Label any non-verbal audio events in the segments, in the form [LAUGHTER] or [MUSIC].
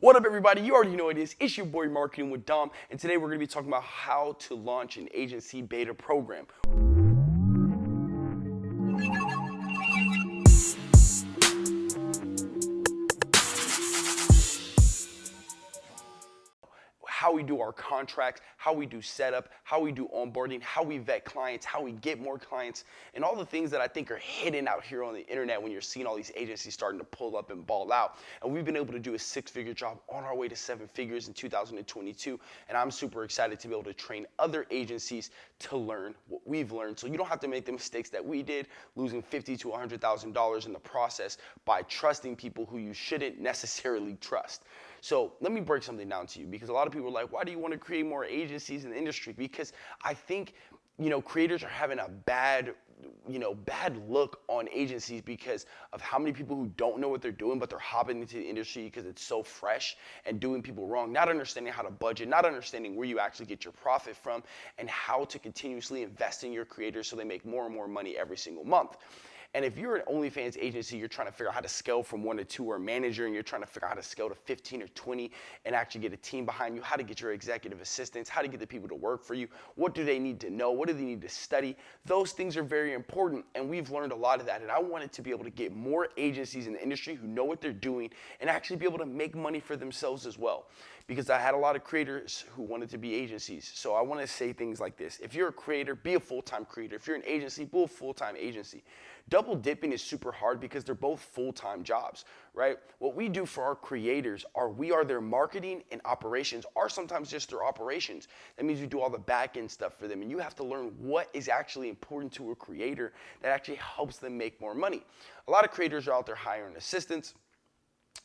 What up, everybody? You already know it is. It's your boy Marketing with Dom, and today we're going to be talking about how to launch an agency beta program. We do our contracts, how we do setup, how we do onboarding, how we vet clients, how we get more clients, and all the things that I think are hidden out here on the internet when you're seeing all these agencies starting to pull up and ball out. And we've been able to do a six figure job on our way to seven figures in 2022. And I'm super excited to be able to train other agencies to learn what we've learned. So you don't have to make the mistakes that we did, losing fifty to $100,000 in the process by trusting people who you shouldn't necessarily trust. So let me break something down to you because a lot of people are like, why do you want to create more agencies in the industry? Because I think, you know, creators are having a bad you know, bad look on agencies because of how many people who don't know what they're doing, but they're hopping into the industry because it's so fresh and doing people wrong, not understanding how to budget, not understanding where you actually get your profit from, and how to continuously invest in your creators so they make more and more money every single month. And if you're an OnlyFans agency, you're trying to figure out how to scale from one to two or a manager, and you're trying to figure out how to scale to 15 or 20 and actually get a team behind you, how to get your executive assistants, how to get the people to work for you, what do they need to know, what do they need to study, those things are very important. And we've learned a lot of that. And I wanted to be able to get more agencies in the industry who know what they're doing and actually be able to make money for themselves as well because I had a lot of creators who wanted to be agencies. So I want to say things like this. If you're a creator, be a full-time creator. If you're an agency, be a full-time agency. Double dipping is super hard because they're both full-time jobs, right? What we do for our creators are we are their marketing and operations, or sometimes just their operations. That means we do all the back-end stuff for them. And you have to learn what is actually important to a creator that actually helps them make more money. A lot of creators are out there hiring assistants,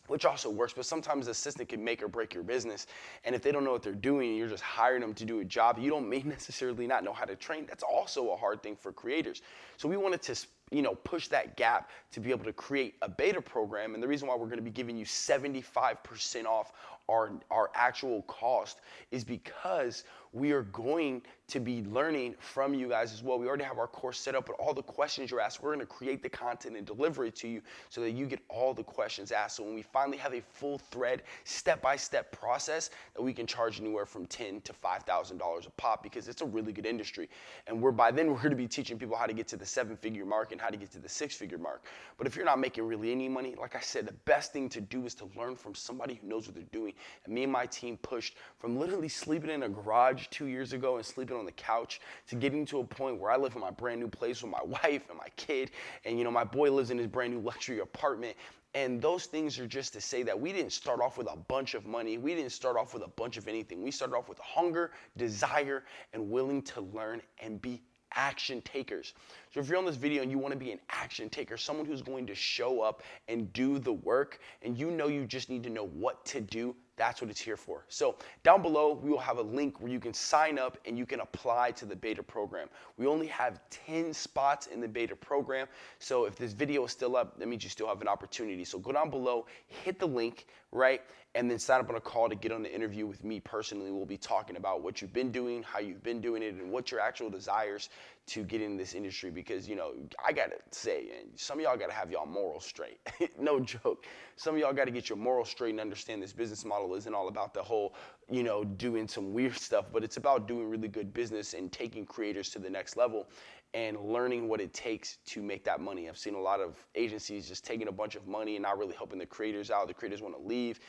which also works, but sometimes the assistant can make or break your business. And if they don't know what they're doing, you're just hiring them to do a job you don't may [LAUGHS] necessarily not know how to train. That's also a hard thing for creators. So we wanted to you know, push that gap to be able to create a beta program. And the reason why we're going to be giving you 75% off our, our actual cost is because we are going to be learning from you guys as well. We already have our course set up, but all the questions you're asked, we're going to create the content and deliver it to you so that you get all the questions asked. So when we finally have a full thread, step-by-step process that we can charge anywhere from ten to $5,000 a pop because it's a really good industry. And we're by then we're going to be teaching people how to get to the seven-figure mark and how to get to the six-figure mark. But if you're not making really any money, like I said, the best thing to do is to learn from somebody who knows what they're doing. And me and my team pushed from literally sleeping in a garage two years ago and sleeping on the couch to getting to a point where I live in my brand new place with my [LAUGHS] wife and my kid. And, you know, my boy lives in his brand new luxury apartment. And those things are just to say that we didn't start off with a bunch of money. We didn't start off with a bunch of anything. We started off with hunger, desire, and willing to learn and be action takers. So if you're on this video and you want to be an action taker, someone who's going to show up and do the work, and you know you just need to know what to do, that's what it's here for. So down below, we will have a link where you can sign up and you can apply to the beta program. We only have 10 spots in the beta program. So if this video is still up, that means you still have an opportunity. So go down below, hit the link, right? And then sign up on a call to get on the interview with me personally. We'll be talking about what you've been doing, how you've been doing it, and what your actual desires to get in this industry because you know I gotta say, and some of y'all gotta have y'all morals straight. [LAUGHS] no joke. Some of y'all gotta get your morals straight and understand this business model isn't all about the whole, you know, doing some weird stuff, but it's about doing really good business and taking creators to the next level and learning what it takes to make that money. I've seen a lot of agencies just taking a bunch of money and not really helping the creators out. The creators want to leave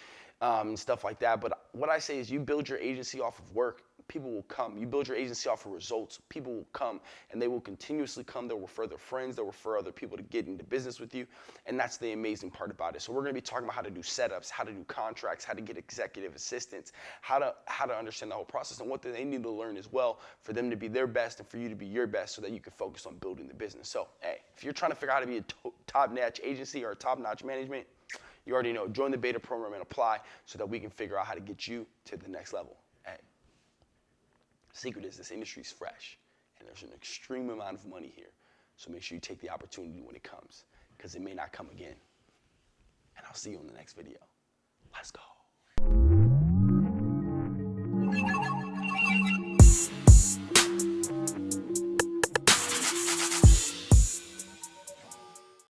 um, and stuff like that. But what I say is you build your agency off of work people will come. You build your agency off of results, people will come and they will continuously come. They'll refer their friends, they'll refer other people to get into business with you. And that's the amazing part about it. So we're gonna be talking about how to do setups, how to do contracts, how to get executive assistants, how to how to understand the whole process and what they need to learn as well for them to be their best and for you to be your best so that you can focus on building the business. So hey, if you're trying to figure out how to be a top-notch agency or a top-notch management, you already know, join the beta program and apply so that we can figure out how to get you to the next level. And secret is this industry is fresh and there's an extreme amount of money here. So make sure you take the opportunity when it comes because it may not come again. And I'll see you in the next video. Let's go.